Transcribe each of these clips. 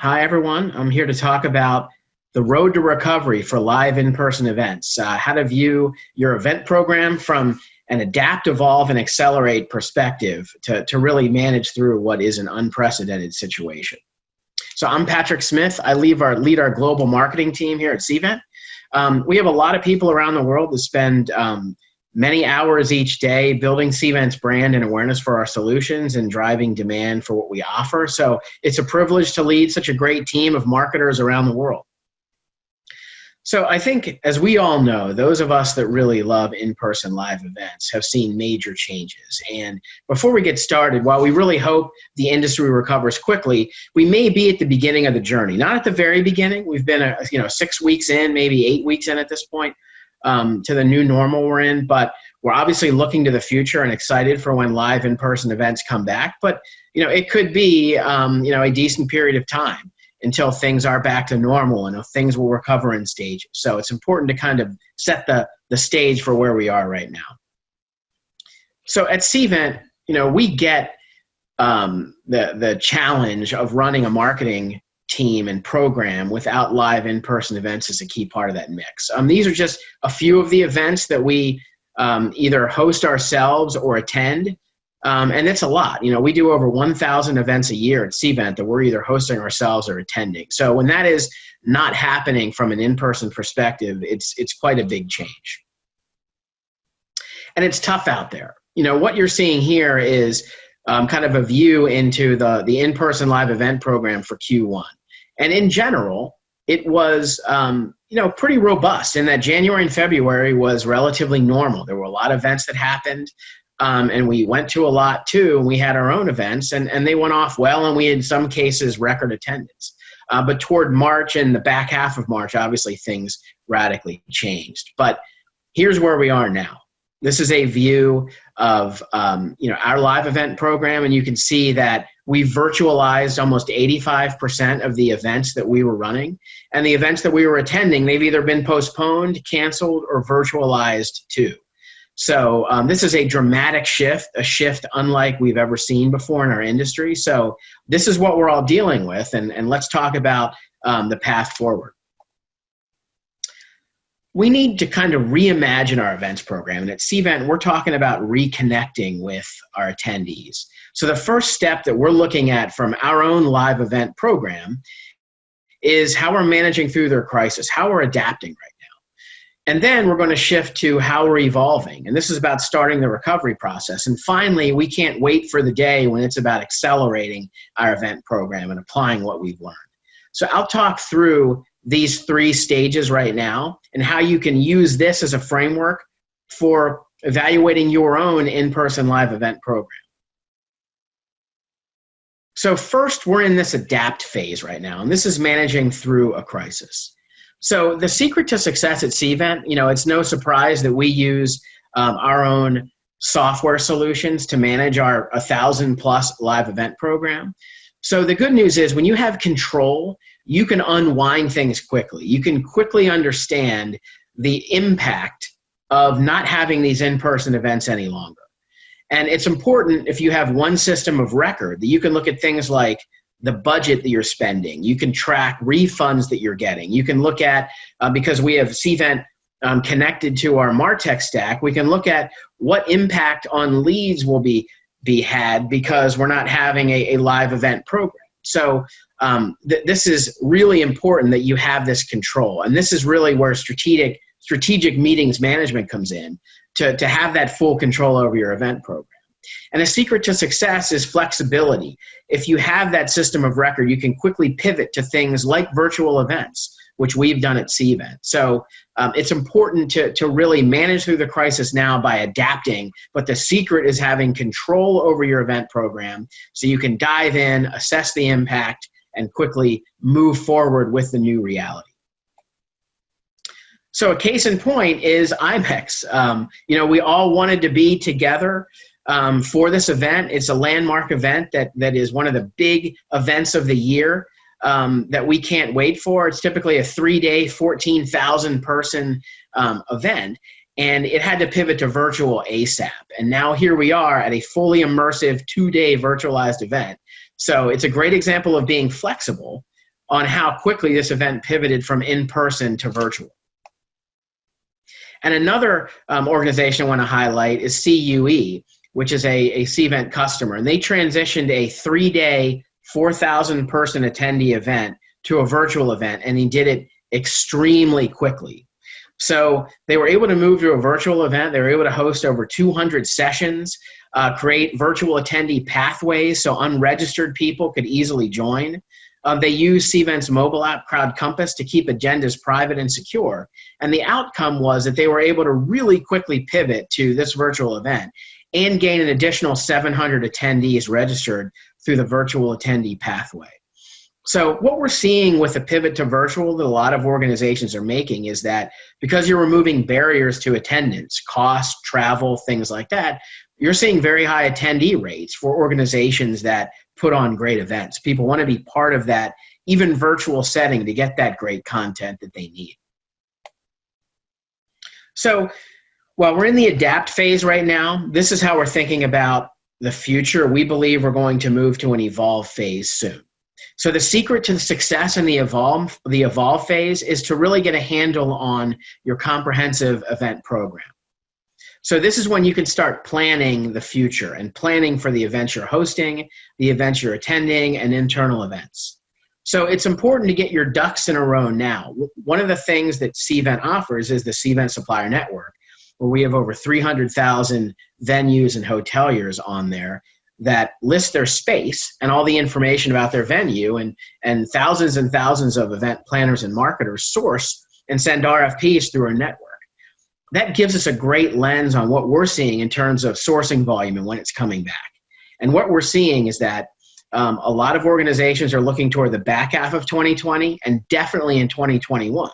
Hi, everyone. I'm here to talk about the road to recovery for live in-person events, uh, how to view your event program from an adapt, evolve, and accelerate perspective to, to really manage through what is an unprecedented situation. So I'm Patrick Smith. I lead our, lead our global marketing team here at Cvent. Um, we have a lot of people around the world that spend um, many hours each day building Cvent's brand and awareness for our solutions and driving demand for what we offer. So it's a privilege to lead such a great team of marketers around the world. So I think, as we all know, those of us that really love in-person live events have seen major changes. And before we get started, while we really hope the industry recovers quickly, we may be at the beginning of the journey. Not at the very beginning. We've been, a, you know, six weeks in, maybe eight weeks in at this point um, to the new normal we're in. But we're obviously looking to the future and excited for when live in-person events come back. But you know, it could be um, you know a decent period of time until things are back to normal and things will recover in stages. So it's important to kind of set the, the stage for where we are right now. So at Cvent, you know, we get um, the, the challenge of running a marketing team and program without live in-person events is a key part of that mix. Um, these are just a few of the events that we um, either host ourselves or attend. Um, and it's a lot. You know, we do over 1,000 events a year at Cvent that we're either hosting ourselves or attending. So when that is not happening from an in-person perspective, it's it's quite a big change. And it's tough out there. You know, what you're seeing here is um, kind of a view into the, the in-person live event program for Q1. And in general, it was um, you know pretty robust in that January and February was relatively normal. There were a lot of events that happened. Um, and we went to a lot too, and we had our own events, and, and they went off well, and we had in some cases record attendance. Uh, but toward March and the back half of March, obviously things radically changed. But here's where we are now. This is a view of um, you know our live event program, and you can see that we virtualized almost 85% of the events that we were running, and the events that we were attending, they've either been postponed, canceled, or virtualized too. So um, this is a dramatic shift, a shift unlike we've ever seen before in our industry. So this is what we're all dealing with, and, and let's talk about um, the path forward we need to kind of reimagine our events program. And at Cvent, we're talking about reconnecting with our attendees. So the first step that we're looking at from our own live event program is how we're managing through their crisis, how we're adapting right now. And then we're going to shift to how we're evolving. And this is about starting the recovery process. And finally, we can't wait for the day when it's about accelerating our event program and applying what we've learned. So I'll talk through these three stages right now and how you can use this as a framework for evaluating your own in-person live event program. So first, we're in this adapt phase right now, and this is managing through a crisis. So the secret to success at Cvent, you know, it's no surprise that we use um, our own software solutions to manage our 1,000 plus live event program. So the good news is when you have control, you can unwind things quickly. You can quickly understand the impact of not having these in-person events any longer. And it's important if you have one system of record that you can look at things like the budget that you're spending. You can track refunds that you're getting. You can look at, uh, because we have Cvent um, connected to our MarTech stack, we can look at what impact on leads will be, be had because we're not having a, a live event program. So um, th this is really important that you have this control. And this is really where strategic, strategic meetings management comes in to, to have that full control over your event program. And the secret to success is flexibility. If you have that system of record, you can quickly pivot to things like virtual events, which we've done at Cvent. So um, it's important to, to really manage through the crisis now by adapting, but the secret is having control over your event program so you can dive in, assess the impact, and quickly move forward with the new reality. So a case in point is IMEX. Um, you know, we all wanted to be together um, for this event. It's a landmark event that, that is one of the big events of the year um, that we can't wait for. It's typically a three-day, 14,000 person um, event and it had to pivot to virtual ASAP. And now here we are at a fully immersive two-day virtualized event so it's a great example of being flexible on how quickly this event pivoted from in-person to virtual. And another um, organization I want to highlight is CUE, which is a, a Cvent customer. And they transitioned a three-day, 4,000 person attendee event to a virtual event, and he did it extremely quickly. So they were able to move to a virtual event. They were able to host over 200 sessions, uh, create virtual attendee pathways so unregistered people could easily join. Uh, they used Cvent's mobile app, CrowdCompass, to keep agendas private and secure. And the outcome was that they were able to really quickly pivot to this virtual event and gain an additional 700 attendees registered through the virtual attendee pathway. So what we're seeing with the pivot to virtual that a lot of organizations are making is that because you're removing barriers to attendance, cost, travel, things like that, you're seeing very high attendee rates for organizations that put on great events. People want to be part of that, even virtual setting, to get that great content that they need. So while we're in the adapt phase right now, this is how we're thinking about the future. We believe we're going to move to an evolve phase soon. So the secret to the success in the evolve, the evolve phase is to really get a handle on your comprehensive event program. So this is when you can start planning the future and planning for the events you're hosting, the events you're attending, and internal events. So it's important to get your ducks in a row now. One of the things that Cvent offers is the Cvent Supplier Network, where we have over 300,000 venues and hoteliers on there that list their space and all the information about their venue and, and thousands and thousands of event planners and marketers source and send RFPs through our network that gives us a great lens on what we're seeing in terms of sourcing volume and when it's coming back. And what we're seeing is that um, a lot of organizations are looking toward the back half of 2020 and definitely in 2021.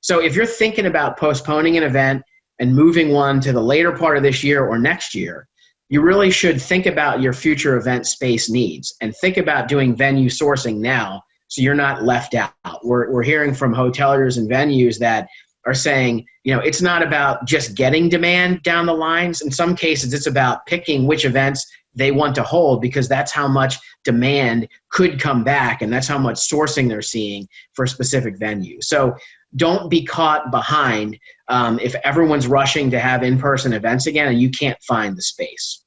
So if you're thinking about postponing an event and moving one to the later part of this year or next year, you really should think about your future event space needs and think about doing venue sourcing now so you're not left out. We're, we're hearing from hoteliers and venues that are saying, you know, it's not about just getting demand down the lines. In some cases, it's about picking which events they want to hold because that's how much demand could come back and that's how much sourcing they're seeing for a specific venue. So don't be caught behind um, if everyone's rushing to have in-person events again and you can't find the space.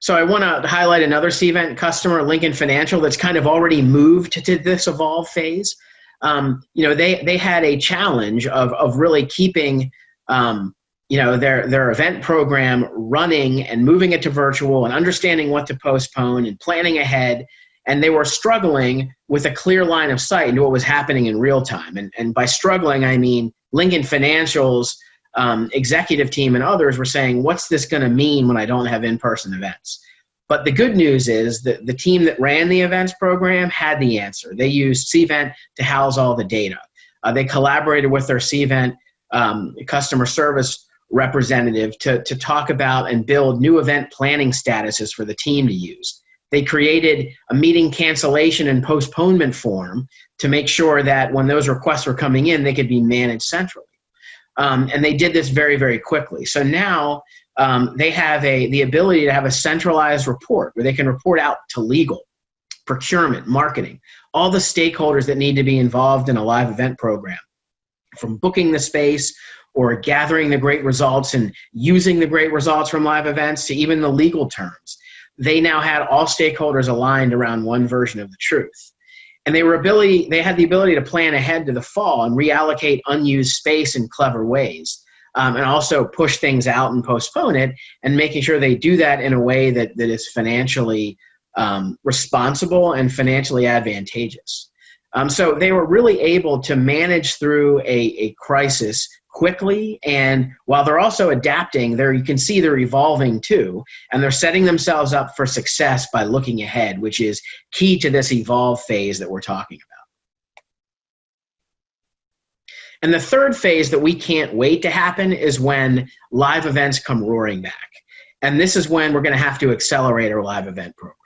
So I want to highlight another Cvent customer, Lincoln Financial, that's kind of already moved to this evolve phase um, you know, they, they had a challenge of, of really keeping, um, you know, their, their event program running and moving it to virtual and understanding what to postpone and planning ahead. And they were struggling with a clear line of sight into what was happening in real time. And, and by struggling, I mean Lincoln Financial's um, executive team and others were saying, what's this going to mean when I don't have in-person events? But the good news is that the team that ran the events program had the answer. They used Cvent to house all the data. Uh, they collaborated with their Cvent um, customer service representative to, to talk about and build new event planning statuses for the team to use. They created a meeting cancellation and postponement form to make sure that when those requests were coming in, they could be managed centrally. Um, and they did this very, very quickly. So now um, they have a, the ability to have a centralized report where they can report out to legal, procurement, marketing, all the stakeholders that need to be involved in a live event program, from booking the space or gathering the great results and using the great results from live events to even the legal terms. They now had all stakeholders aligned around one version of the truth. And they were ability, they had the ability to plan ahead to the fall and reallocate unused space in clever ways um, and also push things out and postpone it and making sure they do that in a way that, that is financially um, responsible and financially advantageous. Um, so they were really able to manage through a, a crisis quickly and while they're also adapting there you can see they're evolving too and they're setting themselves up for success by looking ahead which is key to this evolve phase that we're talking about and the third phase that we can't wait to happen is when live events come roaring back. And this is when we're going to have to accelerate our live event program.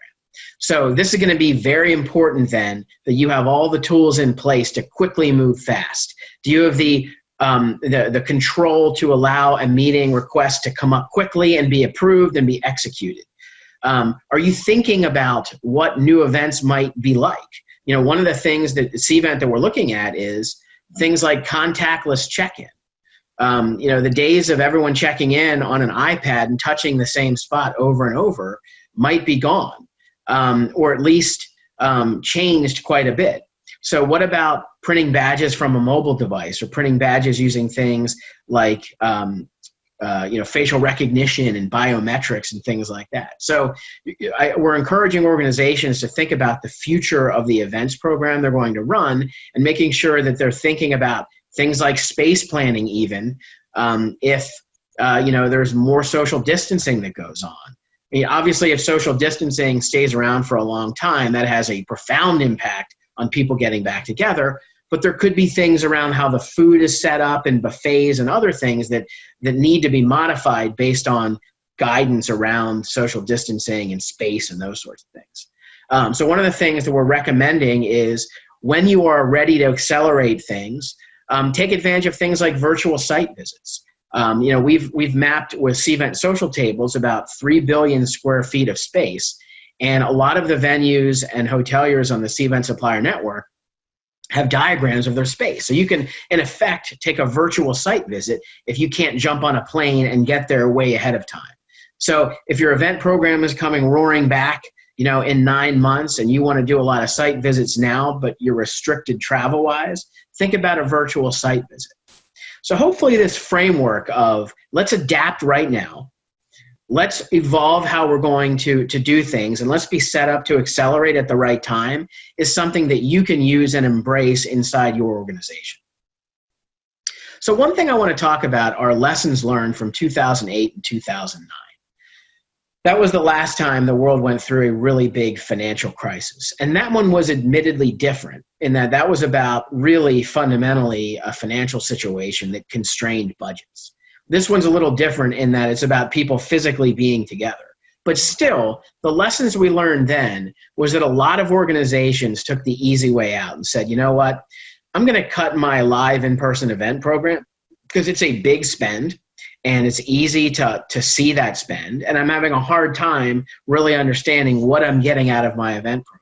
So this is going to be very important then that you have all the tools in place to quickly move fast. Do you have the um, the, the control to allow a meeting request to come up quickly and be approved and be executed? Um, are you thinking about what new events might be like? you know, one of the things that Cvent that we're looking at is things like contactless check-in. Um, you know, the days of everyone checking in on an iPad and touching the same spot over and over might be gone, um, or at least um, changed quite a bit. So what about printing badges from a mobile device or printing badges using things like um, uh, you know facial recognition and biometrics and things like that. So I, we're encouraging organizations to think about the future of the events program they're going to run and making sure that they're thinking about things like space planning even um, if uh, you know there's more social distancing that goes on. I mean, obviously, if social distancing stays around for a long time, that has a profound impact on people getting back together but there could be things around how the food is set up and buffets and other things that that need to be modified based on guidance around social distancing and space and those sorts of things. Um, so one of the things that we're recommending is when you are ready to accelerate things um, take advantage of things like virtual site visits. Um, you know we've we've mapped with Cvent social tables about 3 billion square feet of space and a lot of the venues and hoteliers on the Cvent supplier network have diagrams of their space. So you can, in effect, take a virtual site visit if you can't jump on a plane and get there way ahead of time. So if your event program is coming roaring back, you know, in nine months and you want to do a lot of site visits now, but you're restricted travel-wise, think about a virtual site visit. So hopefully this framework of let's adapt right now, let's evolve how we're going to, to do things and let's be set up to accelerate at the right time is something that you can use and embrace inside your organization. So one thing I want to talk about are lessons learned from 2008 and 2009. That was the last time the world went through a really big financial crisis. And that one was admittedly different in that that was about really fundamentally a financial situation that constrained budgets. This one's a little different in that it's about people physically being together. But still, the lessons we learned then was that a lot of organizations took the easy way out and said, you know what, I'm going to cut my live in-person event program because it's a big spend and it's easy to, to see that spend. And I'm having a hard time really understanding what I'm getting out of my event program.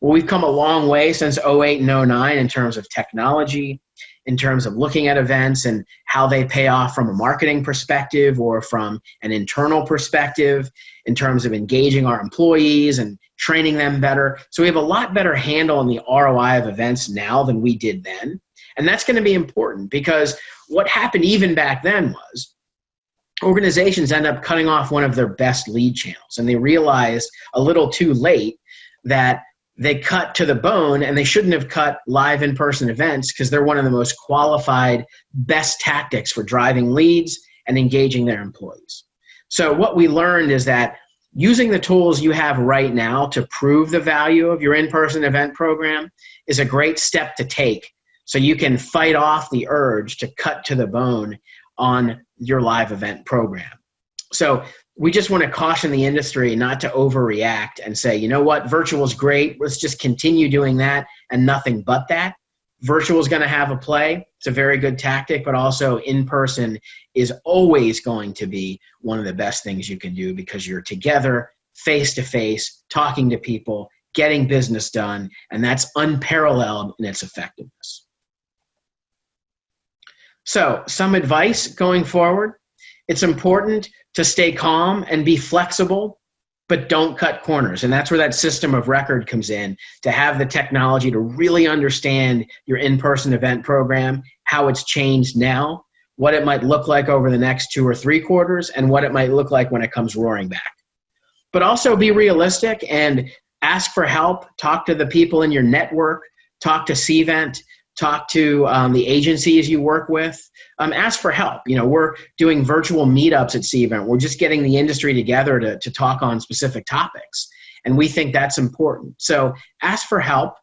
Well, we've come a long way since 08 and 09 in terms of technology, in terms of looking at events and how they pay off from a marketing perspective or from an internal perspective in terms of engaging our employees and training them better. So we have a lot better handle on the ROI of events now than we did then. And that's going to be important because what happened even back then was organizations end up cutting off one of their best lead channels and they realized a little too late that they cut to the bone and they shouldn't have cut live in-person events because they're one of the most qualified best tactics for driving leads and engaging their employees. So what we learned is that using the tools you have right now to prove the value of your in-person event program is a great step to take so you can fight off the urge to cut to the bone on your live event program. So we just want to caution the industry not to overreact and say, you know what, virtual is great. Let's just continue doing that and nothing but that. Virtual is going to have a play. It's a very good tactic, but also in person is always going to be one of the best things you can do because you're together, face to face, talking to people, getting business done, and that's unparalleled in its effectiveness. So, some advice going forward. It's important to stay calm and be flexible, but don't cut corners. And that's where that system of record comes in to have the technology to really understand your in person event program, how it's changed now, what it might look like over the next two or three quarters, and what it might look like when it comes roaring back. But also be realistic and ask for help, talk to the people in your network, talk to Cvent, talk to um, the agencies you work with, um, ask for help. You know, we're doing virtual meetups at Cvent. We're just getting the industry together to, to talk on specific topics. And we think that's important. So ask for help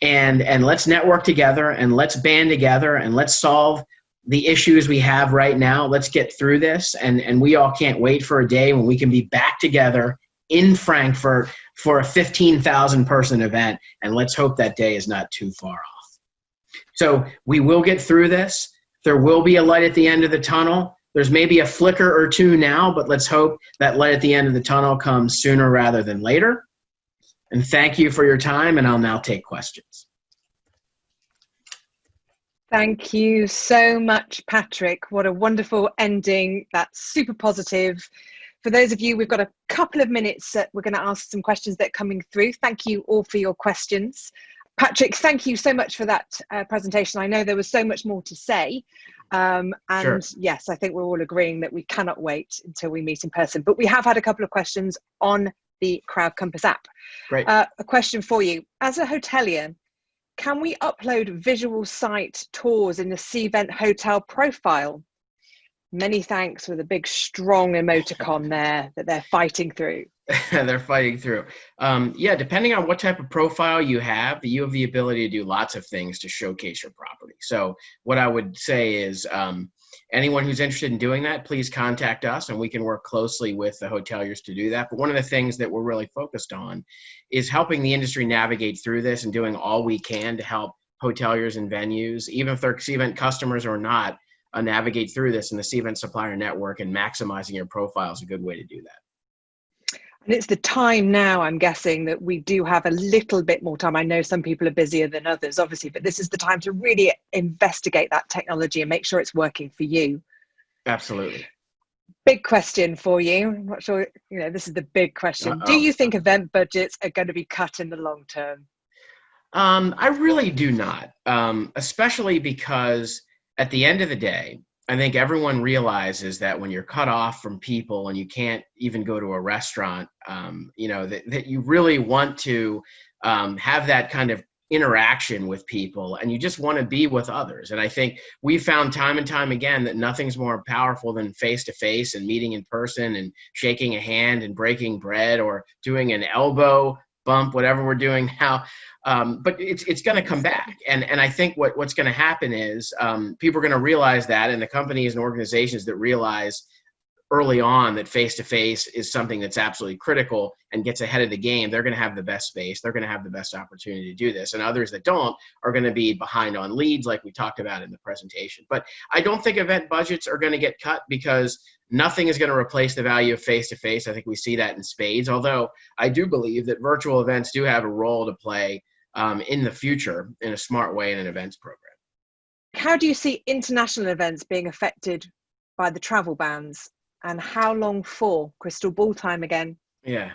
and, and let's network together and let's band together and let's solve the issues we have right now. Let's get through this. And, and we all can't wait for a day when we can be back together in Frankfurt for a 15,000 person event. And let's hope that day is not too far off. So we will get through this. There will be a light at the end of the tunnel. There's maybe a flicker or two now, but let's hope that light at the end of the tunnel comes sooner rather than later. And thank you for your time, and I'll now take questions. Thank you so much, Patrick. What a wonderful ending. That's super positive. For those of you, we've got a couple of minutes. Uh, we're going to ask some questions that are coming through. Thank you all for your questions. Patrick, thank you so much for that uh, presentation. I know there was so much more to say. Um, and sure. yes, I think we're all agreeing that we cannot wait until we meet in person. But we have had a couple of questions on the CrowdCompass app. Great. Uh, a question for you. As a hotelier, can we upload visual site tours in the Cvent hotel profile? Many thanks with a big strong emoticon there that they're fighting through. they're fighting through. Um, yeah, depending on what type of profile you have, you have the ability to do lots of things to showcase your property. So what I would say is um, anyone who's interested in doing that, please contact us and we can work closely with the hoteliers to do that. But one of the things that we're really focused on is helping the industry navigate through this and doing all we can to help hoteliers and venues, even if they're event customers or not, uh, navigate through this in the Cvent supplier network and maximizing your profile is a good way to do that. And it's the time now, I'm guessing, that we do have a little bit more time. I know some people are busier than others, obviously, but this is the time to really investigate that technology and make sure it's working for you. Absolutely. Big question for you. I'm not sure, you know, this is the big question. Uh -oh. Do you think event budgets are going to be cut in the long term? Um, I really do not, um, especially because at the end of the day, I think everyone realizes that when you're cut off from people and you can't even go to a restaurant, um, you know, that, that you really want to um, have that kind of interaction with people and you just want to be with others. And I think we found time and time again that nothing's more powerful than face to face and meeting in person and shaking a hand and breaking bread or doing an elbow bump, whatever we're doing now. Um, but it's it's going to come back, and and I think what what's going to happen is um, people are going to realize that, and the companies and organizations that realize early on that face to face is something that's absolutely critical and gets ahead of the game, they're going to have the best space. They're going to have the best opportunity to do this. And others that don't are going to be behind on leads, like we talked about in the presentation. But I don't think event budgets are going to get cut because nothing is going to replace the value of face to face. I think we see that in spades. Although I do believe that virtual events do have a role to play um, in the future in a smart way in an events program. How do you see international events being affected by the travel bans? And how long for? Crystal ball time again. Yeah.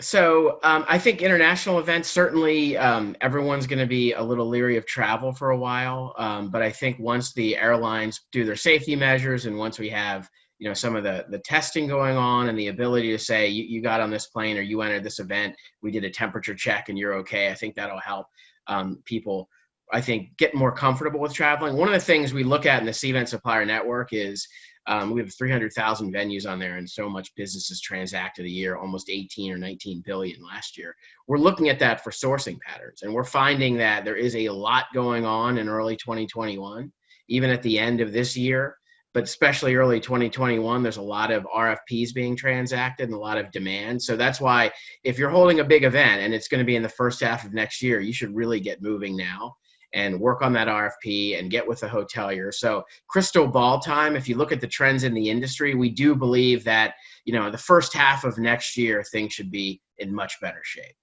So um, I think international events certainly um, everyone's going to be a little leery of travel for a while, um, but I think once the airlines do their safety measures and once we have you know some of the the testing going on and the ability to say you, you got on this plane or you entered this event, we did a temperature check and you're okay. I think that'll help um, people. I think get more comfortable with traveling. One of the things we look at in the Cvent Supplier Network is um, we have 300,000 venues on there, and so much business is transacted a year, almost 18 or 19 billion last year. We're looking at that for sourcing patterns, and we're finding that there is a lot going on in early 2021, even at the end of this year, but especially early 2021. There's a lot of RFPs being transacted and a lot of demand. So that's why if you're holding a big event and it's going to be in the first half of next year, you should really get moving now and work on that RFP and get with the hotelier. So crystal ball time, if you look at the trends in the industry, we do believe that, you know, the first half of next year, things should be in much better shape.